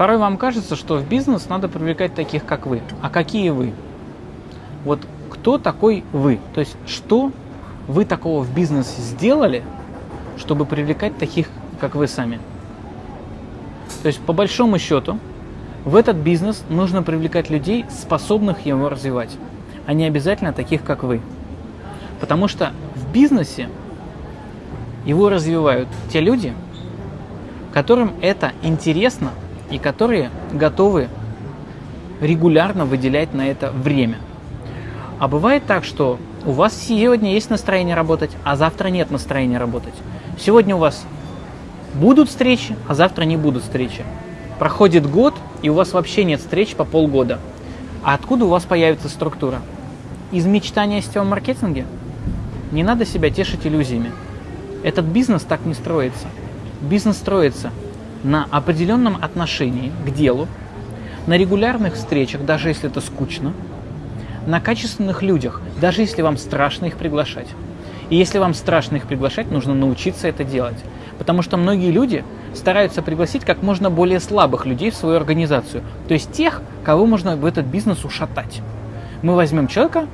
Порой вам кажется, что в бизнес надо привлекать таких, как вы. А какие вы? Вот кто такой вы? То есть что вы такого в бизнесе сделали, чтобы привлекать таких, как вы сами? То есть по большому счету в этот бизнес нужно привлекать людей, способных его развивать, а не обязательно таких, как вы. Потому что в бизнесе его развивают те люди, которым это интересно и которые готовы регулярно выделять на это время. А бывает так, что у вас сегодня есть настроение работать, а завтра нет настроения работать. Сегодня у вас будут встречи, а завтра не будут встречи. Проходит год, и у вас вообще нет встреч по полгода. А откуда у вас появится структура? Из мечтания о сетевом маркетинге? Не надо себя тешить иллюзиями. Этот бизнес так не строится. Бизнес строится на определенном отношении к делу, на регулярных встречах, даже если это скучно, на качественных людях, даже если вам страшно их приглашать. И если вам страшно их приглашать, нужно научиться это делать. Потому что многие люди стараются пригласить как можно более слабых людей в свою организацию. То есть тех, кого можно в этот бизнес ушатать. Мы возьмем человека,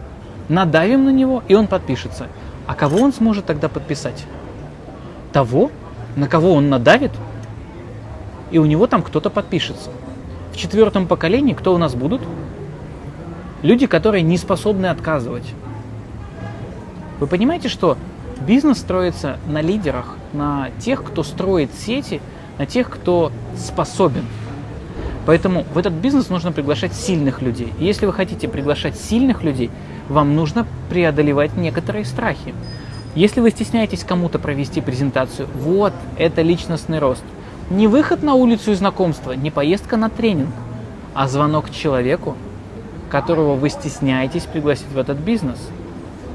надавим на него, и он подпишется. А кого он сможет тогда подписать? Того, на кого он надавит, и у него там кто-то подпишется. В четвертом поколении кто у нас будут? Люди, которые не способны отказывать. Вы понимаете, что бизнес строится на лидерах, на тех, кто строит сети, на тех, кто способен. Поэтому в этот бизнес нужно приглашать сильных людей. И если вы хотите приглашать сильных людей, вам нужно преодолевать некоторые страхи. Если вы стесняетесь кому-то провести презентацию, вот это личностный рост. Не выход на улицу и знакомство, не поездка на тренинг, а звонок человеку, которого вы стесняетесь пригласить в этот бизнес.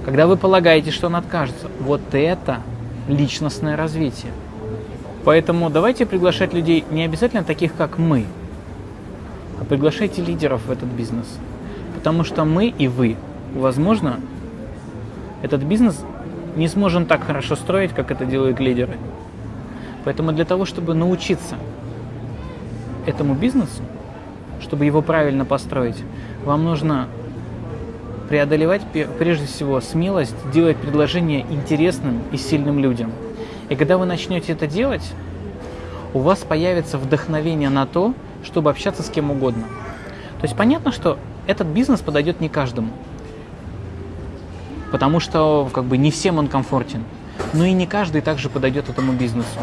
Когда вы полагаете, что он откажется, вот это личностное развитие. Поэтому давайте приглашать людей не обязательно таких, как мы, а приглашайте лидеров в этот бизнес. Потому что мы и вы, возможно, этот бизнес не сможем так хорошо строить, как это делают лидеры. Поэтому для того, чтобы научиться этому бизнесу, чтобы его правильно построить, вам нужно преодолевать прежде всего смелость делать предложения интересным и сильным людям. И когда вы начнете это делать, у вас появится вдохновение на то, чтобы общаться с кем угодно. То есть понятно, что этот бизнес подойдет не каждому, потому что как бы не всем он комфортен. Но и не каждый также подойдет этому бизнесу,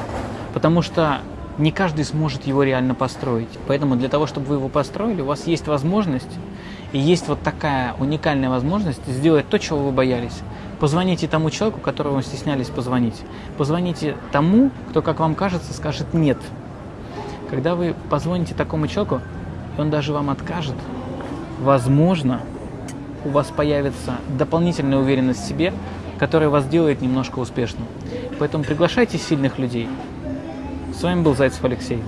потому что не каждый сможет его реально построить. Поэтому для того, чтобы вы его построили, у вас есть возможность и есть вот такая уникальная возможность сделать то, чего вы боялись. Позвоните тому человеку, которого вы стеснялись позвонить. Позвоните тому, кто, как вам кажется, скажет «нет». Когда вы позвоните такому человеку, и он даже вам откажет, возможно, у вас появится дополнительная уверенность в себе, которая вас делает немножко успешным. Поэтому приглашайте сильных людей. С вами был Зайцев Алексей.